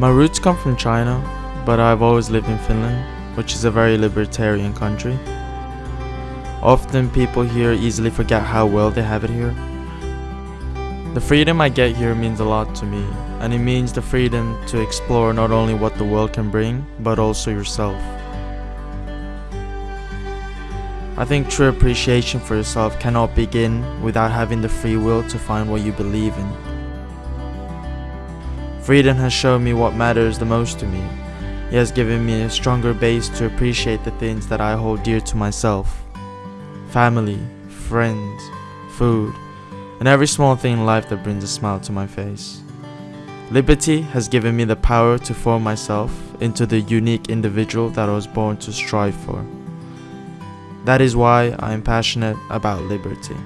My roots come from China, but I've always lived in Finland, which is a very libertarian country. Often people here easily forget how well they have it here. The freedom I get here means a lot to me, and it means the freedom to explore not only what the world can bring, but also yourself. I think true appreciation for yourself cannot begin without having the free will to find what you believe in. Freedom has shown me what matters the most to me. It has given me a stronger base to appreciate the things that I hold dear to myself. Family, friends, food, and every small thing in life that brings a smile to my face. Liberty has given me the power to form myself into the unique individual that I was born to strive for. That is why I am passionate about liberty.